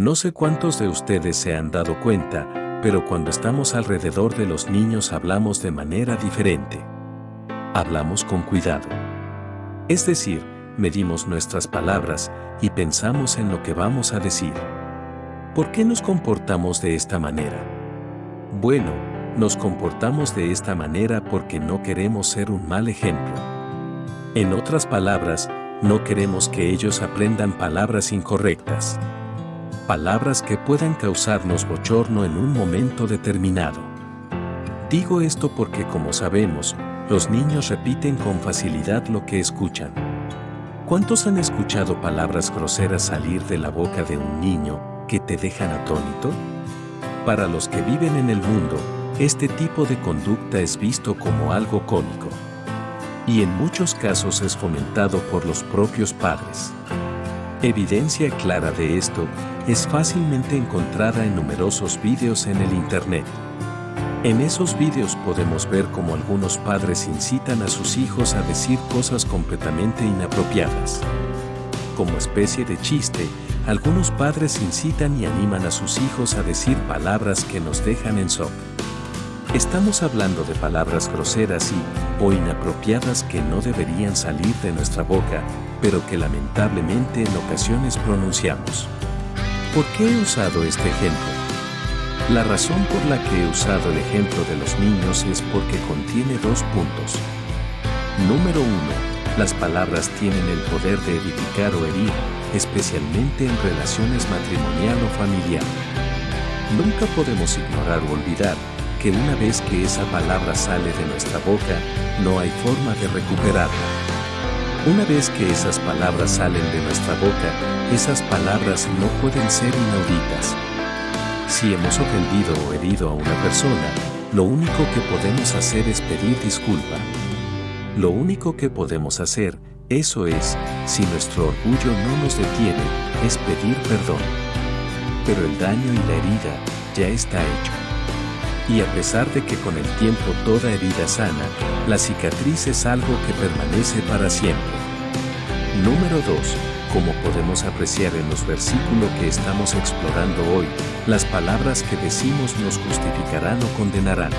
No sé cuántos de ustedes se han dado cuenta, pero cuando estamos alrededor de los niños hablamos de manera diferente. Hablamos con cuidado. Es decir, medimos nuestras palabras y pensamos en lo que vamos a decir. ¿Por qué nos comportamos de esta manera? Bueno, nos comportamos de esta manera porque no queremos ser un mal ejemplo. En otras palabras, no queremos que ellos aprendan palabras incorrectas palabras que puedan causarnos bochorno en un momento determinado. Digo esto porque como sabemos, los niños repiten con facilidad lo que escuchan. ¿Cuántos han escuchado palabras groseras salir de la boca de un niño que te dejan atónito? Para los que viven en el mundo, este tipo de conducta es visto como algo cómico. Y en muchos casos es fomentado por los propios padres. Evidencia clara de esto es fácilmente encontrada en numerosos vídeos en el Internet. En esos vídeos podemos ver cómo algunos padres incitan a sus hijos a decir cosas completamente inapropiadas. Como especie de chiste, algunos padres incitan y animan a sus hijos a decir palabras que nos dejan en shock. Estamos hablando de palabras groseras y o inapropiadas que no deberían salir de nuestra boca, pero que lamentablemente en ocasiones pronunciamos. ¿Por qué he usado este ejemplo? La razón por la que he usado el ejemplo de los niños es porque contiene dos puntos. Número uno, las palabras tienen el poder de edificar o herir, especialmente en relaciones matrimonial o familiar. Nunca podemos ignorar o olvidar que una vez que esa palabra sale de nuestra boca, no hay forma de recuperarla. Una vez que esas palabras salen de nuestra boca, esas palabras no pueden ser inauditas. Si hemos ofendido o herido a una persona, lo único que podemos hacer es pedir disculpa. Lo único que podemos hacer, eso es, si nuestro orgullo no nos detiene, es pedir perdón. Pero el daño y la herida ya está hecho. Y a pesar de que con el tiempo toda herida sana, la cicatriz es algo que permanece para siempre. Número 2. Como podemos apreciar en los versículos que estamos explorando hoy, las palabras que decimos nos justificarán o condenarán.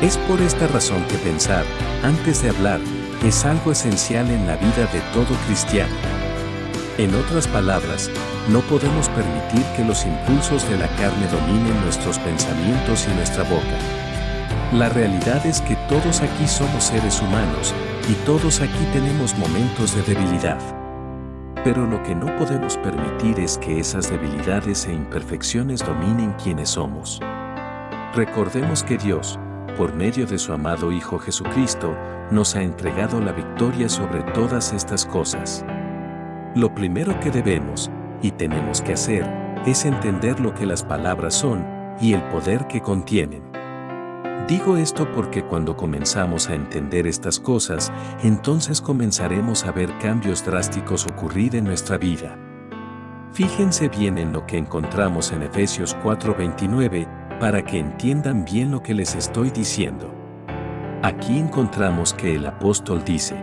Es por esta razón que pensar, antes de hablar, es algo esencial en la vida de todo cristiano. En otras palabras, no podemos permitir que los impulsos de la carne dominen nuestros pensamientos y nuestra boca. La realidad es que todos aquí somos seres humanos y todos aquí tenemos momentos de debilidad. Pero lo que no podemos permitir es que esas debilidades e imperfecciones dominen quienes somos. Recordemos que Dios, por medio de su amado Hijo Jesucristo, nos ha entregado la victoria sobre todas estas cosas. Lo primero que debemos y tenemos que hacer es entender lo que las palabras son y el poder que contienen. Digo esto porque cuando comenzamos a entender estas cosas, entonces comenzaremos a ver cambios drásticos ocurrir en nuestra vida. Fíjense bien en lo que encontramos en Efesios 4:29 para que entiendan bien lo que les estoy diciendo. Aquí encontramos que el apóstol dice,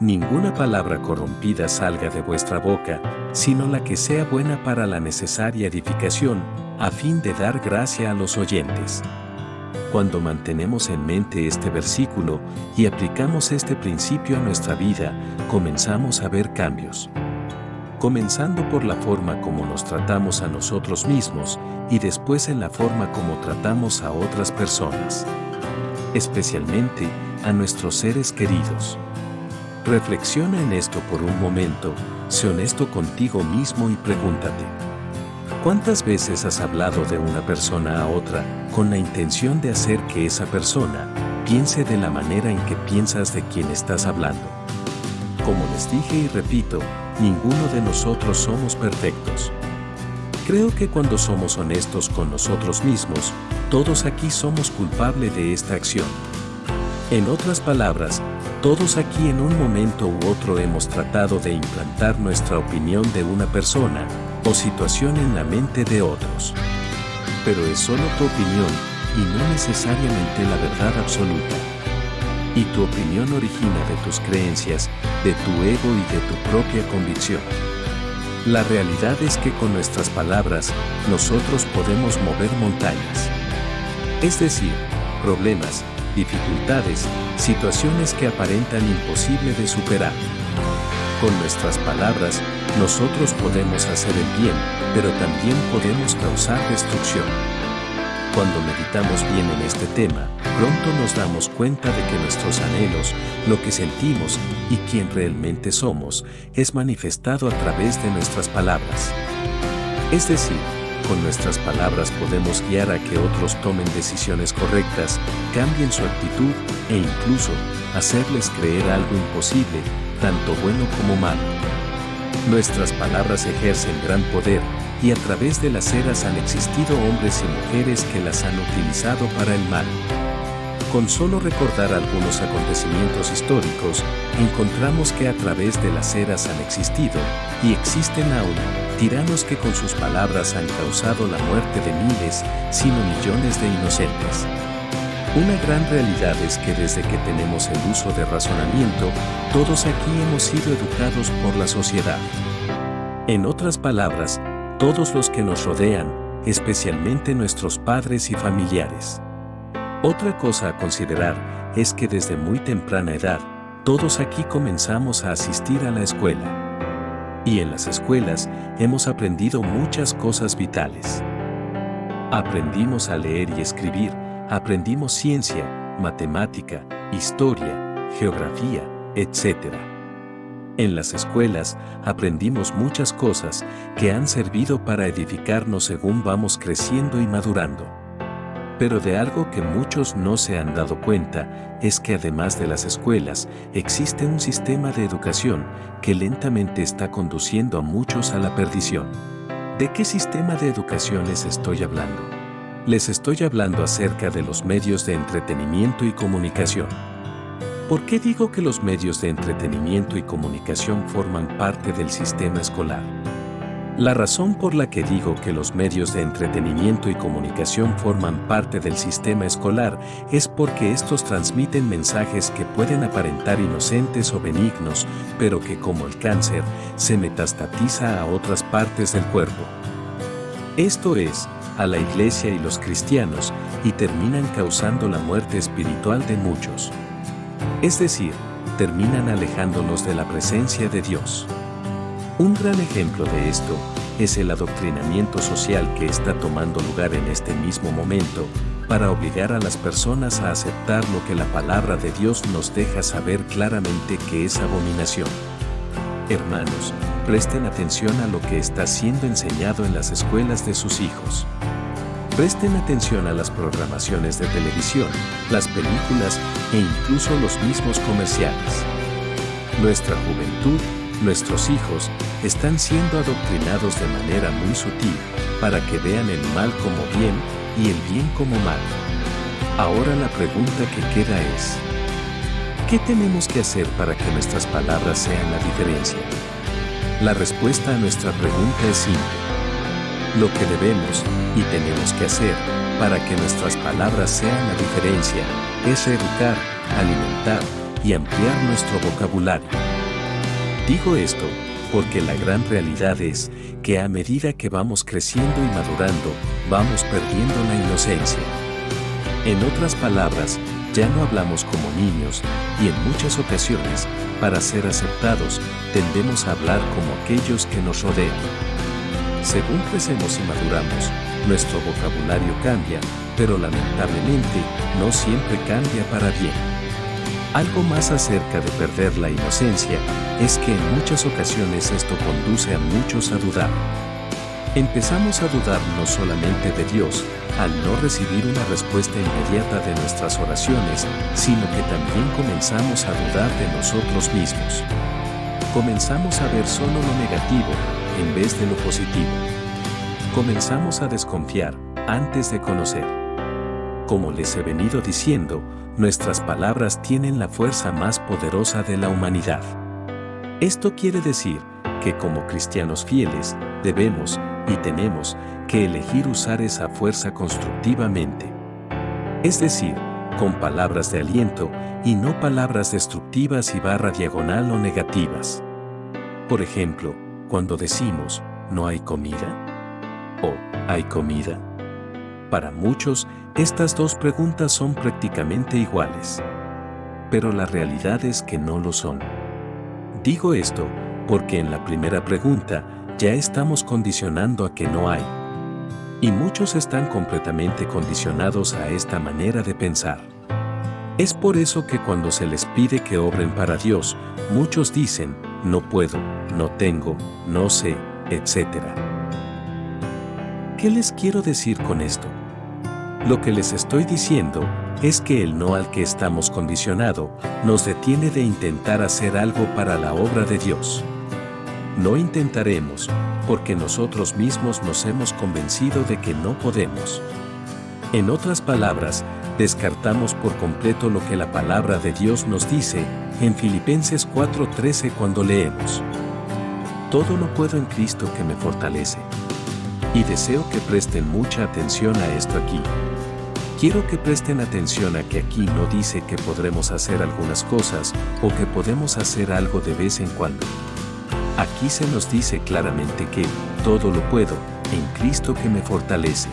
Ninguna palabra corrompida salga de vuestra boca, sino la que sea buena para la necesaria edificación, a fin de dar gracia a los oyentes. Cuando mantenemos en mente este versículo y aplicamos este principio a nuestra vida, comenzamos a ver cambios. Comenzando por la forma como nos tratamos a nosotros mismos y después en la forma como tratamos a otras personas. Especialmente a nuestros seres queridos. Reflexiona en esto por un momento, sé honesto contigo mismo y pregúntate. ¿Cuántas veces has hablado de una persona a otra con la intención de hacer que esa persona piense de la manera en que piensas de quien estás hablando? Como les dije y repito, ninguno de nosotros somos perfectos. Creo que cuando somos honestos con nosotros mismos, todos aquí somos culpables de esta acción. En otras palabras, todos aquí en un momento u otro hemos tratado de implantar nuestra opinión de una persona o situación en la mente de otros. Pero es solo tu opinión y no necesariamente la verdad absoluta. Y tu opinión origina de tus creencias, de tu ego y de tu propia convicción. La realidad es que con nuestras palabras, nosotros podemos mover montañas. Es decir, problemas, dificultades, situaciones que aparentan imposible de superar. Con nuestras palabras, nosotros podemos hacer el bien, pero también podemos causar destrucción. Cuando meditamos bien en este tema, pronto nos damos cuenta de que nuestros anhelos, lo que sentimos y quién realmente somos, es manifestado a través de nuestras palabras. Es decir, con nuestras palabras podemos guiar a que otros tomen decisiones correctas, cambien su actitud e incluso hacerles creer algo imposible, tanto bueno como malo. Nuestras palabras ejercen gran poder y a través de las eras han existido hombres y mujeres que las han utilizado para el mal. Con solo recordar algunos acontecimientos históricos, encontramos que a través de las eras han existido, y existen aún, tiranos que con sus palabras han causado la muerte de miles, sino millones de inocentes. Una gran realidad es que desde que tenemos el uso de razonamiento, todos aquí hemos sido educados por la sociedad. En otras palabras, todos los que nos rodean, especialmente nuestros padres y familiares. Otra cosa a considerar es que desde muy temprana edad, todos aquí comenzamos a asistir a la escuela. Y en las escuelas hemos aprendido muchas cosas vitales. Aprendimos a leer y escribir, aprendimos ciencia, matemática, historia, geografía, etc. En las escuelas aprendimos muchas cosas que han servido para edificarnos según vamos creciendo y madurando. Pero de algo que muchos no se han dado cuenta es que además de las escuelas, existe un sistema de educación que lentamente está conduciendo a muchos a la perdición. ¿De qué sistema de educación les estoy hablando? Les estoy hablando acerca de los medios de entretenimiento y comunicación. ¿Por qué digo que los medios de entretenimiento y comunicación forman parte del sistema escolar? La razón por la que digo que los medios de entretenimiento y comunicación forman parte del sistema escolar es porque estos transmiten mensajes que pueden aparentar inocentes o benignos, pero que como el cáncer, se metastatiza a otras partes del cuerpo. Esto es, a la iglesia y los cristianos, y terminan causando la muerte espiritual de muchos. Es decir, terminan alejándonos de la presencia de Dios. Un gran ejemplo de esto es el adoctrinamiento social que está tomando lugar en este mismo momento para obligar a las personas a aceptar lo que la palabra de Dios nos deja saber claramente que es abominación. Hermanos, presten atención a lo que está siendo enseñado en las escuelas de sus hijos. Presten atención a las programaciones de televisión, las películas e incluso los mismos comerciales. Nuestra juventud Nuestros hijos están siendo adoctrinados de manera muy sutil para que vean el mal como bien y el bien como mal. Ahora la pregunta que queda es, ¿qué tenemos que hacer para que nuestras palabras sean la diferencia? La respuesta a nuestra pregunta es simple. Lo que debemos y tenemos que hacer para que nuestras palabras sean la diferencia es educar, alimentar y ampliar nuestro vocabulario. Digo esto porque la gran realidad es que a medida que vamos creciendo y madurando, vamos perdiendo la inocencia. En otras palabras, ya no hablamos como niños y en muchas ocasiones, para ser aceptados, tendemos a hablar como aquellos que nos rodean. Según crecemos y maduramos, nuestro vocabulario cambia, pero lamentablemente no siempre cambia para bien. Algo más acerca de perder la inocencia es que en muchas ocasiones esto conduce a muchos a dudar. Empezamos a dudar no solamente de Dios, al no recibir una respuesta inmediata de nuestras oraciones, sino que también comenzamos a dudar de nosotros mismos. Comenzamos a ver solo lo negativo en vez de lo positivo. Comenzamos a desconfiar antes de conocer. Como les he venido diciendo, nuestras palabras tienen la fuerza más poderosa de la humanidad. Esto quiere decir que como cristianos fieles, debemos y tenemos que elegir usar esa fuerza constructivamente. Es decir, con palabras de aliento y no palabras destructivas y barra diagonal o negativas. Por ejemplo, cuando decimos, ¿no hay comida? ¿O hay comida? Para muchos, estas dos preguntas son prácticamente iguales. Pero la realidad es que no lo son. Digo esto porque en la primera pregunta ya estamos condicionando a que no hay. Y muchos están completamente condicionados a esta manera de pensar. Es por eso que cuando se les pide que obren para Dios, muchos dicen, no puedo, no tengo, no sé, etc. ¿Qué les quiero decir con esto? Lo que les estoy diciendo es que el no al que estamos condicionado nos detiene de intentar hacer algo para la obra de Dios. No intentaremos, porque nosotros mismos nos hemos convencido de que no podemos. En otras palabras, descartamos por completo lo que la palabra de Dios nos dice en Filipenses 4:13 cuando leemos. Todo lo puedo en Cristo que me fortalece. Y deseo que presten mucha atención a esto aquí. Quiero que presten atención a que aquí no dice que podremos hacer algunas cosas o que podemos hacer algo de vez en cuando. Aquí se nos dice claramente que todo lo puedo en Cristo que me fortalece.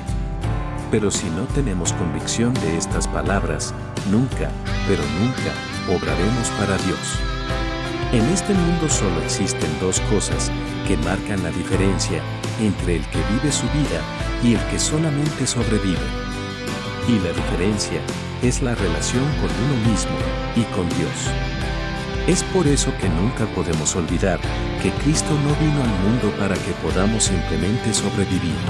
Pero si no tenemos convicción de estas palabras, nunca, pero nunca, obraremos para Dios. En este mundo solo existen dos cosas que marcan la diferencia entre el que vive su vida y el que solamente sobrevive. Y la diferencia es la relación con uno mismo y con Dios. Es por eso que nunca podemos olvidar que Cristo no vino al mundo para que podamos simplemente sobrevivir.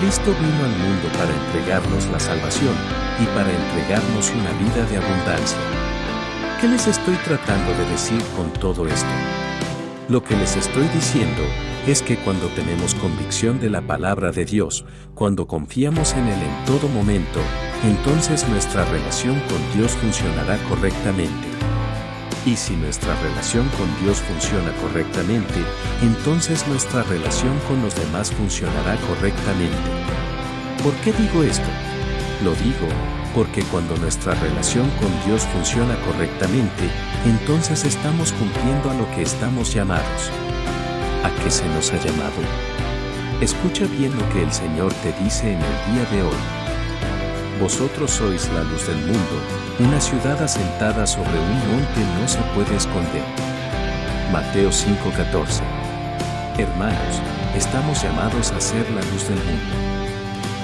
Cristo vino al mundo para entregarnos la salvación y para entregarnos una vida de abundancia. ¿Qué les estoy tratando de decir con todo esto? Lo que les estoy diciendo es que cuando tenemos convicción de la palabra de Dios, cuando confiamos en Él en todo momento, entonces nuestra relación con Dios funcionará correctamente. Y si nuestra relación con Dios funciona correctamente, entonces nuestra relación con los demás funcionará correctamente. ¿Por qué digo esto? Lo digo porque cuando nuestra relación con Dios funciona correctamente, entonces estamos cumpliendo a lo que estamos llamados. ¿A qué se nos ha llamado? Escucha bien lo que el Señor te dice en el día de hoy. Vosotros sois la luz del mundo, una ciudad asentada sobre un monte no se puede esconder. Mateo 5:14 Hermanos, estamos llamados a ser la luz del mundo.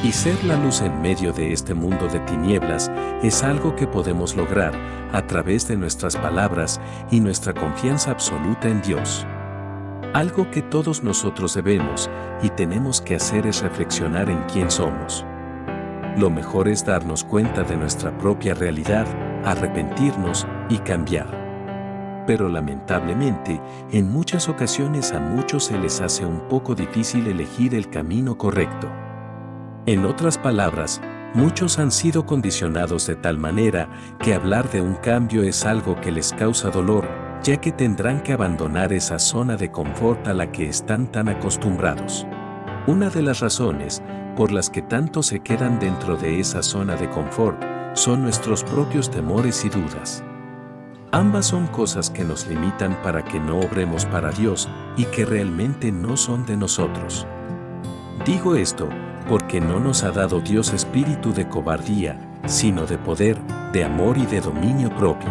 Y ser la luz en medio de este mundo de tinieblas es algo que podemos lograr a través de nuestras palabras y nuestra confianza absoluta en Dios. Algo que todos nosotros debemos y tenemos que hacer es reflexionar en quién somos. Lo mejor es darnos cuenta de nuestra propia realidad, arrepentirnos y cambiar. Pero lamentablemente, en muchas ocasiones a muchos se les hace un poco difícil elegir el camino correcto. En otras palabras, muchos han sido condicionados de tal manera que hablar de un cambio es algo que les causa dolor, ya que tendrán que abandonar esa zona de confort a la que están tan acostumbrados. Una de las razones por las que tanto se quedan dentro de esa zona de confort son nuestros propios temores y dudas. Ambas son cosas que nos limitan para que no obremos para Dios y que realmente no son de nosotros. Digo esto porque no nos ha dado Dios espíritu de cobardía, sino de poder, de amor y de dominio propio.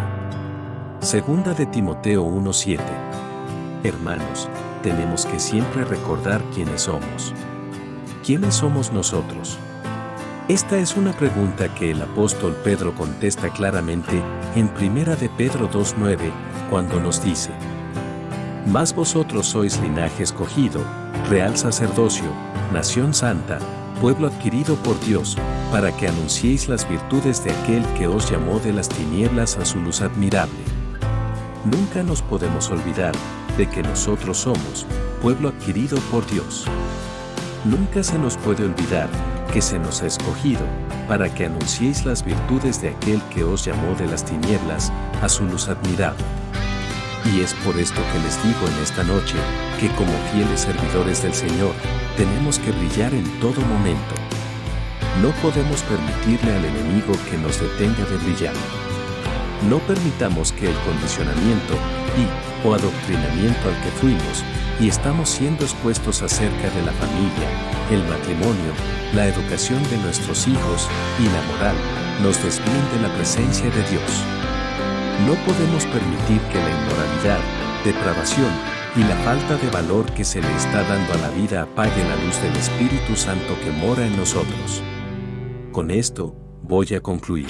Segunda de Timoteo 1:7. Hermanos, tenemos que siempre recordar quiénes somos. ¿Quiénes somos nosotros? Esta es una pregunta que el apóstol Pedro contesta claramente en Primera de Pedro 2:9, cuando nos dice: Mas vosotros sois linaje escogido, real sacerdocio, nación santa, pueblo adquirido por Dios, para que anunciéis las virtudes de aquel que os llamó de las tinieblas a su luz admirable. Nunca nos podemos olvidar de que nosotros somos pueblo adquirido por Dios. Nunca se nos puede olvidar que se nos ha escogido para que anunciéis las virtudes de aquel que os llamó de las tinieblas a su luz admirable. Y es por esto que les digo en esta noche que como fieles servidores del Señor, tenemos que brillar en todo momento. No podemos permitirle al enemigo que nos detenga de brillar. No permitamos que el condicionamiento y o adoctrinamiento al que fuimos y estamos siendo expuestos acerca de la familia, el matrimonio, la educación de nuestros hijos y la moral, nos desvíen de la presencia de Dios. No podemos permitir que la inmoralidad, depravación y la falta de valor que se le está dando a la vida apague la luz del Espíritu Santo que mora en nosotros. Con esto, voy a concluir.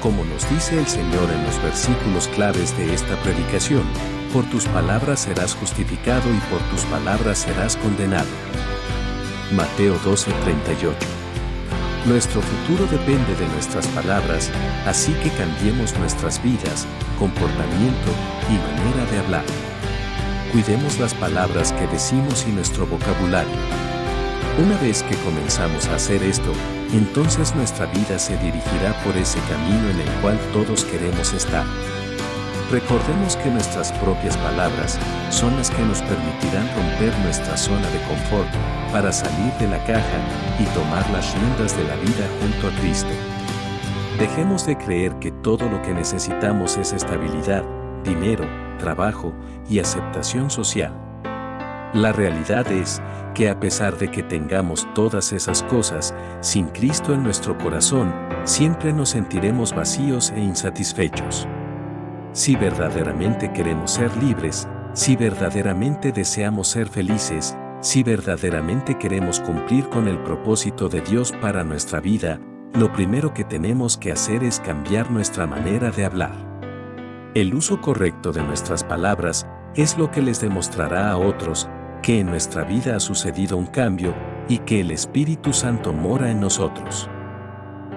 Como nos dice el Señor en los versículos claves de esta predicación, por tus palabras serás justificado y por tus palabras serás condenado. Mateo 12:38 Nuestro futuro depende de nuestras palabras, así que cambiemos nuestras vidas, comportamiento y manera de hablar. Cuidemos las palabras que decimos y nuestro vocabulario. Una vez que comenzamos a hacer esto, entonces nuestra vida se dirigirá por ese camino en el cual todos queremos estar. Recordemos que nuestras propias palabras son las que nos permitirán romper nuestra zona de confort para salir de la caja y tomar las riendas de la vida junto a Cristo. Dejemos de creer que todo lo que necesitamos es estabilidad, dinero, trabajo y aceptación social. La realidad es que a pesar de que tengamos todas esas cosas, sin Cristo en nuestro corazón, siempre nos sentiremos vacíos e insatisfechos. Si verdaderamente queremos ser libres, si verdaderamente deseamos ser felices, si verdaderamente queremos cumplir con el propósito de Dios para nuestra vida, lo primero que tenemos que hacer es cambiar nuestra manera de hablar. El uso correcto de nuestras palabras es lo que les demostrará a otros que en nuestra vida ha sucedido un cambio y que el Espíritu Santo mora en nosotros.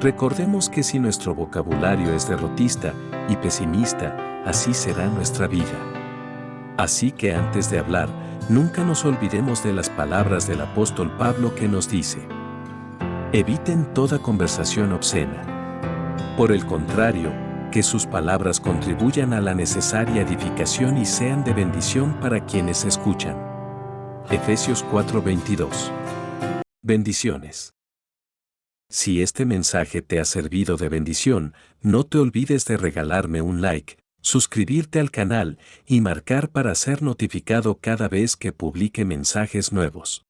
Recordemos que si nuestro vocabulario es derrotista y pesimista, así será nuestra vida. Así que antes de hablar, nunca nos olvidemos de las palabras del apóstol Pablo que nos dice, eviten toda conversación obscena. Por el contrario, que sus palabras contribuyan a la necesaria edificación y sean de bendición para quienes escuchan. Efesios 4:22 Bendiciones. Si este mensaje te ha servido de bendición, no te olvides de regalarme un like, suscribirte al canal y marcar para ser notificado cada vez que publique mensajes nuevos.